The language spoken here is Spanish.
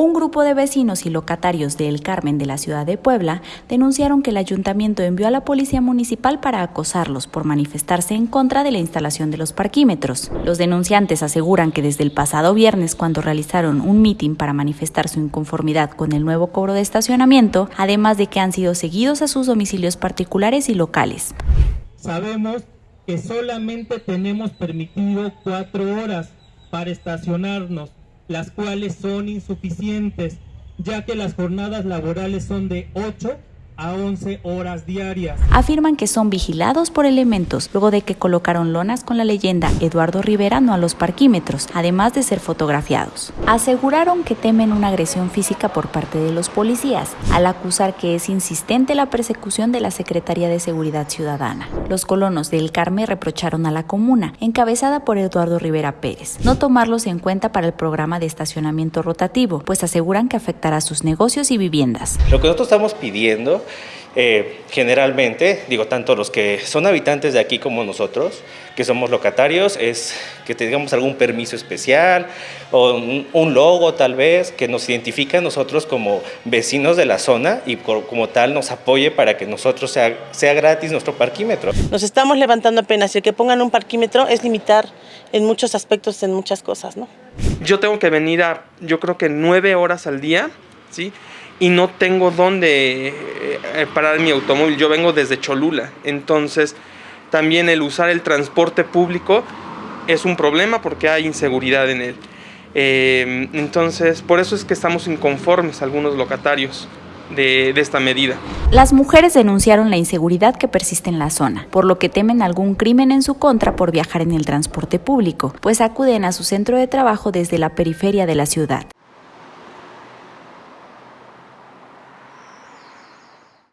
Un grupo de vecinos y locatarios de El Carmen de la ciudad de Puebla denunciaron que el ayuntamiento envió a la policía municipal para acosarlos por manifestarse en contra de la instalación de los parquímetros. Los denunciantes aseguran que desde el pasado viernes, cuando realizaron un mitin para manifestar su inconformidad con el nuevo cobro de estacionamiento, además de que han sido seguidos a sus domicilios particulares y locales. Sabemos que solamente tenemos permitido cuatro horas para estacionarnos las cuales son insuficientes, ya que las jornadas laborales son de 8 a 11 horas diarias. Afirman que son vigilados por elementos luego de que colocaron lonas con la leyenda Eduardo Rivera no a los parquímetros, además de ser fotografiados. Aseguraron que temen una agresión física por parte de los policías, al acusar que es insistente la persecución de la Secretaría de Seguridad Ciudadana. Los colonos del Carmen reprocharon a la comuna, encabezada por Eduardo Rivera Pérez, no tomarlos en cuenta para el programa de estacionamiento rotativo, pues aseguran que afectará a sus negocios y viviendas. Lo que nosotros estamos pidiendo eh, generalmente, digo, tanto los que son habitantes de aquí como nosotros, que somos locatarios, es que tengamos algún permiso especial o un, logo tal vez que nos identifique a nosotros como vecinos de la zona y como tal nos apoye para que nosotros sea, sea gratis nuestro parquímetro. Nos estamos levantando apenas y el que pongan un parquímetro es limitar en muchos aspectos, en muchas cosas, ¿no? Yo tengo que venir a, yo creo que nueve horas al día, ¿sí? Y no tengo dónde eh, parar mi automóvil. Yo vengo desde Cholula, entonces también el usar el transporte público es un problema porque hay inseguridad en él. Eh, entonces, por eso es que estamos inconformes algunos locatarios. De, de, esta medida. Las mujeres denunciaron la inseguridad que persiste en la zona, por lo que temen algún crimen en su contra por viajar en el transporte público, pues acuden a su centro de trabajo desde la periferia de la ciudad.